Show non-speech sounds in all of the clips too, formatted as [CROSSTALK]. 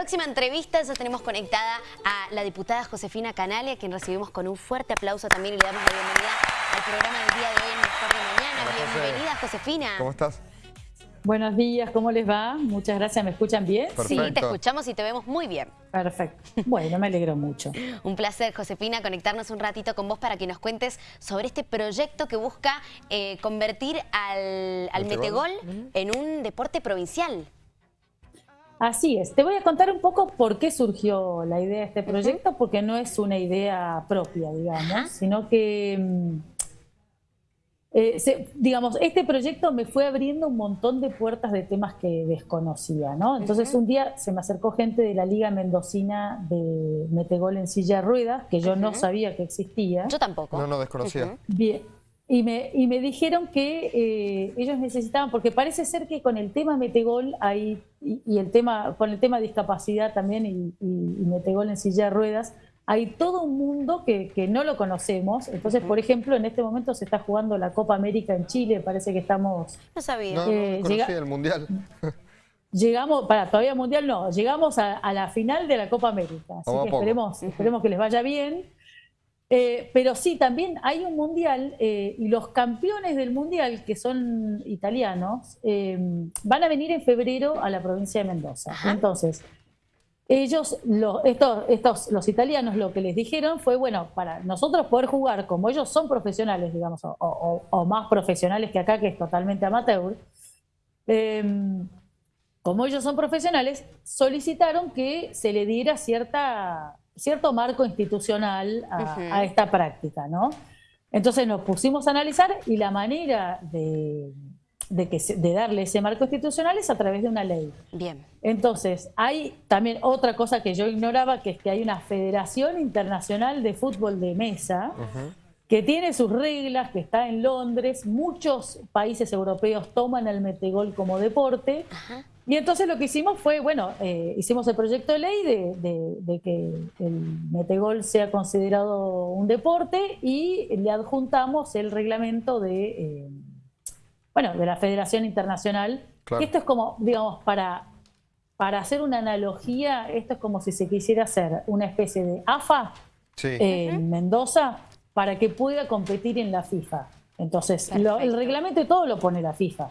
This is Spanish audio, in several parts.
Próxima entrevista, ya tenemos conectada a la diputada Josefina Canale, a quien recibimos con un fuerte aplauso también y le damos la bienvenida al programa del día de hoy en Mejor de Mañana. Bienvenida, Josefina. ¿Cómo estás? Buenos días, ¿cómo les va? Muchas gracias, ¿me escuchan bien? Sí, te escuchamos y te vemos muy bien. Perfecto. Bueno, me alegro mucho. [LAUGHS] un placer, Josefina, conectarnos un ratito con vos para que nos cuentes sobre este proyecto que busca eh, convertir al, al metegol en un deporte provincial. Así es. Te voy a contar un poco por qué surgió la idea de este proyecto, porque no es una idea propia, digamos, sino que, mm, eh, digamos, este proyecto me fue abriendo un montón de puertas de temas que desconocía, ¿no? Entonces un día se me acercó gente de la Liga Mendocina de Metegol en silla de ruedas, que yo no sabía que existía. Yo tampoco. No, no desconocía. Bien. Y me, y me dijeron que eh, ellos necesitaban, porque parece ser que con el tema Metegol hay, y, el tema, con el tema discapacidad también y, Metegol en silla de ruedas, hay todo un mundo que, que no lo conocemos. Entonces, por ejemplo, en este momento se está jugando la Copa América en Chile, parece que estamos... No sabía. No, eh, conocía el Mundial. Llegamos, para todavía Mundial no, llegamos a, la final de la Copa América. Así que esperemos, esperemos que les vaya bien. Eh, pero sí, también hay un mundial eh, y los campeones del mundial, que son italianos, eh, van a venir en febrero a la provincia de Mendoza. Entonces, ellos, los, estos, estos, los italianos, lo que les dijeron fue, bueno, para nosotros poder jugar como ellos son profesionales, digamos, o, más profesionales que acá, que es totalmente amateur, como ellos son profesionales, solicitaron que se le diera cierta cierto marco institucional a, esta práctica, ¿no? Entonces nos pusimos a analizar y la manera de, que, de darle ese marco institucional es a través de una ley. Bien. Entonces, hay también otra cosa que yo ignoraba, que es que hay una Federación Internacional de Fútbol de Mesa, que tiene sus reglas, que está en Londres. Muchos países europeos toman el metegol como deporte. Y entonces lo que hicimos fue, bueno, eh, hicimos el proyecto de ley de, que el metegol sea considerado un deporte y le adjuntamos el reglamento de, eh, bueno, de la Federación Internacional. Esto es como, digamos, para, para hacer una analogía, esto es como si se quisiera hacer una especie de AFA en Mendoza para que pueda competir en la FIFA. Entonces, el reglamento y todo lo pone la FIFA.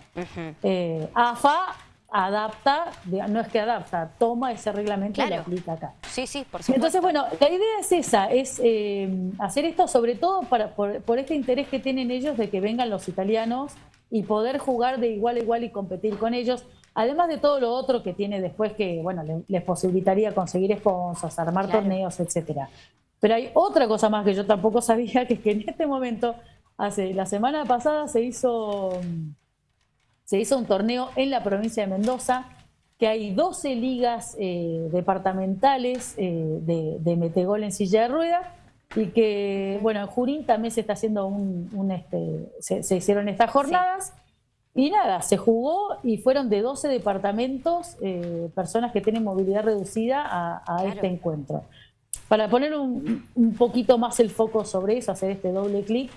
Eh, AFA adapta, no es que adapta, toma ese reglamento y lo aplica acá. Sí, sí, por supuesto. Entonces, bueno, la idea es esa, es eh, hacer esto sobre todo para, por, este interés que tienen ellos de que vengan los italianos y poder jugar de igual a igual y competir con ellos, además de todo lo otro que tiene después que, bueno, les, posibilitaría conseguir sponsors, armar torneos, etcétera. Pero hay otra cosa más que yo tampoco [LAUGHS] sabía, que es que en este momento, hace la semana pasada se hizo se hizo un torneo en la provincia de Mendoza, que hay 12 ligas eh, departamentales eh, de, metegol en silla de rueda y que, bueno, en Jurín también se está haciendo un, este, se, hicieron estas jornadas. Y nada, se jugó y fueron de 12 departamentos eh, personas que tienen movilidad reducida a, este encuentro. Para poner un, un, poquito más el foco sobre eso, hacer este doble clic,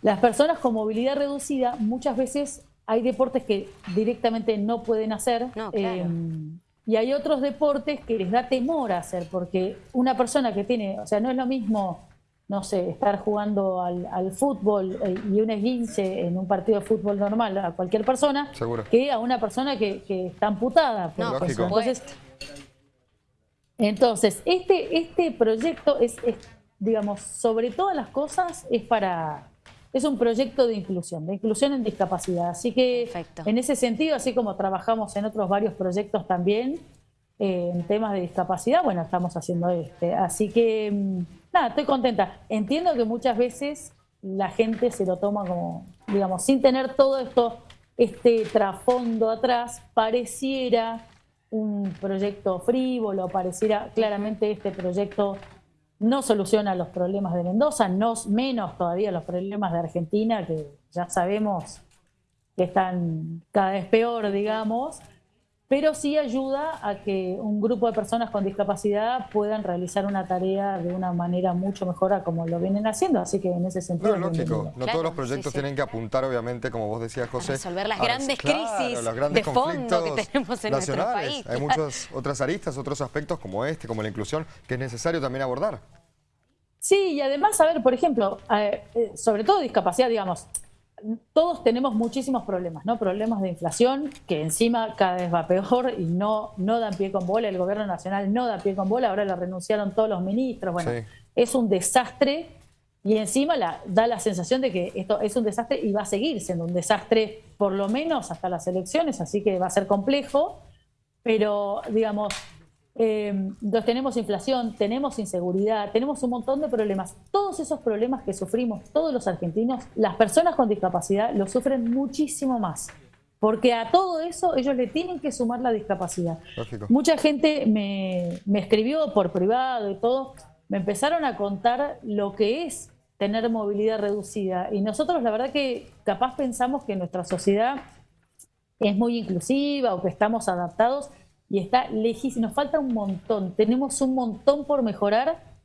las personas con movilidad reducida muchas veces hay deportes que directamente no pueden hacer. Em, y hay otros deportes que les da temor a hacer, porque una persona que tiene, o sea, no es lo mismo, no sé, estar jugando al, fútbol eh, y un esguince en un partido de fútbol normal a cualquier persona, que a una persona que, está amputada. No, entonces, entonces, este, este proyecto es, digamos, sobre todas las cosas, es para es un proyecto de inclusión, de inclusión en discapacidad. Así que en ese sentido, así como trabajamos en otros varios proyectos también, eh, en temas de discapacidad, bueno, estamos haciendo este. Así que, mm, nada, estoy contenta. Entiendo que muchas veces la gente se lo toma como, digamos, sin tener todo esto, este trasfondo atrás, pareciera un proyecto frívolo, pareciera claramente este proyecto no soluciona los problemas de Mendoza, no menos todavía los problemas de Argentina, que ya sabemos que están cada vez peor, digamos. Pero sí ayuda a que un grupo de personas con discapacidad puedan realizar una tarea de una manera mucho mejor a como lo vienen haciendo, así que en ese sentido... Claro, lógico, no todos los proyectos tienen que apuntar, obviamente, como vos decías, José... A resolver las grandes crisis de fondo que [LAUGHS] tenemos en nuestro país. Hay muchas otras aristas, otros aspectos como este, como la inclusión, que es necesario también abordar. Sí, y además, a ver, por ejemplo, eh, eh, sobre todo discapacidad, digamos, todos tenemos muchísimos problemas, ¿no? Problemas de inflación, que encima cada vez va peor y no, no dan pie con bola, el gobierno nacional no da pie con bola, ahora le renunciaron todos los ministros, bueno, es un desastre y encima la, da la sensación de que esto es un desastre y va a seguir siendo un desastre por lo menos hasta las elecciones, así que va a ser complejo, pero digamos, eh, tenemos inflación, tenemos inseguridad, tenemos un montón de problemas. Todos esos problemas que sufrimos todos los argentinos, las personas con discapacidad los sufren muchísimo más. Porque a todo eso ellos le tienen que sumar la discapacidad. Mucha gente me, me escribió por privado y todo, me empezaron a contar lo que es tener movilidad reducida. Y nosotros la verdad que capaz pensamos que nuestra sociedad es muy inclusiva o que estamos adaptados, y está lejísimo, nos falta un montón, tenemos un montón por mejorar.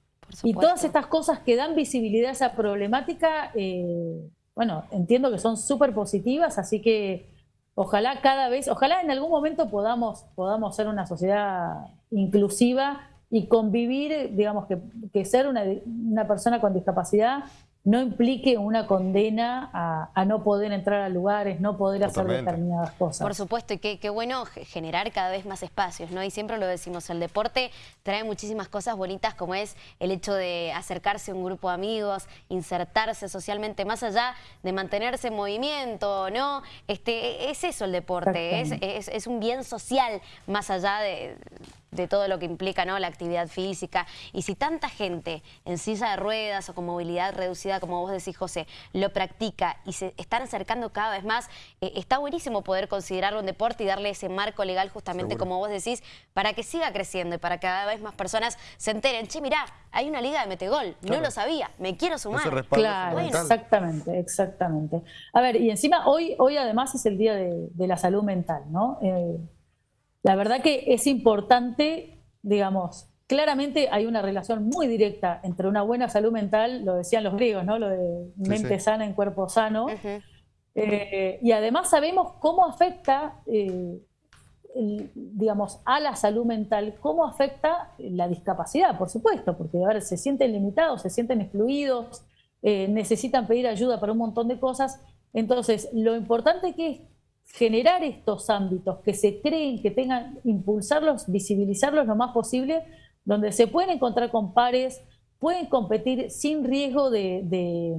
Y todas estas cosas que dan visibilidad a esa problemática, eh, bueno, entiendo que son súper positivas, así que ojalá cada vez, ojalá en algún momento podamos, podamos ser una sociedad inclusiva y convivir, digamos que, que ser una, una persona con discapacidad no implique una condena a, no poder entrar a lugares, no poder hacer determinadas cosas. Por supuesto, y qué, bueno generar cada vez más espacios, ¿no? Y siempre lo decimos, el deporte trae muchísimas cosas bonitas como es el hecho de acercarse a un grupo de amigos, insertarse socialmente, más allá de mantenerse en movimiento, ¿no? Este, es eso el deporte, es, es un bien social más allá de de todo lo que implica ¿no? la actividad física. Y si tanta gente en silla de ruedas o con movilidad reducida, como vos decís, José, lo practica y se están acercando cada vez más, eh, está buenísimo poder considerarlo un deporte y darle ese marco legal justamente, como vos decís, para que siga creciendo y para que cada vez más personas se enteren. Che, mirá, hay una liga de metegol, no lo sabía, me quiero sumar. Claro, exactamente, exactamente. A ver, y encima hoy, hoy además es el Día de, la Salud Mental, ¿no? Eh, la verdad que es importante, digamos, claramente hay una relación muy directa entre una buena salud mental, lo decían los griegos, ¿no? Lo de mente sana en cuerpo sano. Eh, y además sabemos cómo afecta, eh, digamos, a la salud mental, cómo afecta la discapacidad, por supuesto, porque a se sienten limitados, se sienten excluidos, eh, necesitan pedir ayuda para un montón de cosas. Entonces, lo importante que es generar estos ámbitos que se creen, que tengan, impulsarlos, visibilizarlos lo más posible, donde se pueden encontrar con pares, pueden competir sin riesgo de,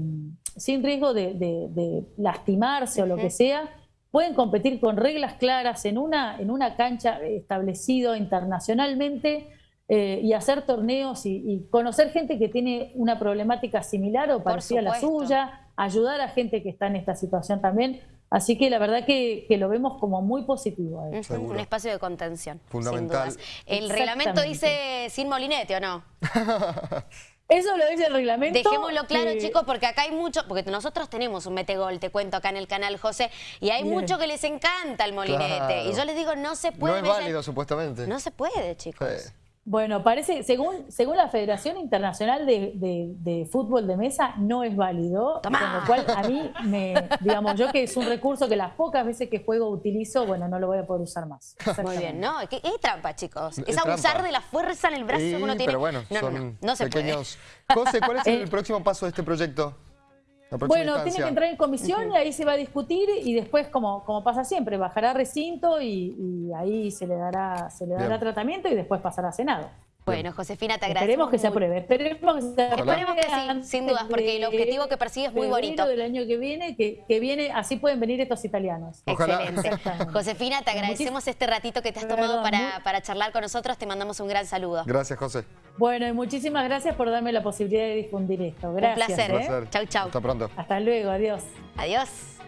sin riesgo de, lastimarse o lo que sea, pueden competir con reglas claras en una, en una cancha establecido internacionalmente eh, y hacer torneos y, conocer gente que tiene una problemática similar o parecida a la suya, ayudar a gente que está en esta situación también. Así que la verdad que, lo vemos como muy positivo. Un espacio de contención. Fundamental. El reglamento dice sin molinete, ¿o no? [LAUGHS] Eso lo dice el reglamento. Dejémoslo claro, chicos, porque acá hay mucho, porque nosotros tenemos un metegol, te cuento acá en el canal, José, y hay mucho que les encanta el molinete. Y yo les digo, no se puede. No es válido, supuestamente. No se puede, chicos. Bueno, parece, según, según la Federación Internacional de, Fútbol de Mesa, no es válido. Con lo cual, a mí, me, digamos, yo que es un recurso que las pocas veces que juego utilizo, bueno, no lo voy a poder usar más. [LAUGHS] Muy bien, ¿no? Es, trampa, chicos. Es, abusar de la fuerza en el brazo que uno tiene. Pero bueno, no, son no, se pequeños... José, ¿cuál es [LAUGHS] el próximo paso de este proyecto? Bueno, tiene que entrar en comisión y ahí se va a discutir y después, como, como pasa siempre, bajará recinto y, ahí se le dará, se le dará tratamiento y después pasará a Senado. Bueno, Josefina, te agradezco. Esperemos que se apruebe. Esperemos que se apruebe. Esperemos que sí, sin dudas, porque el objetivo que persigue es muy bonito. del año que viene, que, que, viene, así pueden venir estos italianos. Excelente. Josefina, te agradecemos este ratito que te has tomado para, para charlar con nosotros. Te mandamos un gran saludo. Gracias, José. Bueno, y muchísimas gracias por darme la posibilidad de difundir esto. Gracias. Un placer. ¿eh? Chau, chau. Hasta pronto. Hasta luego. Adiós. Adiós.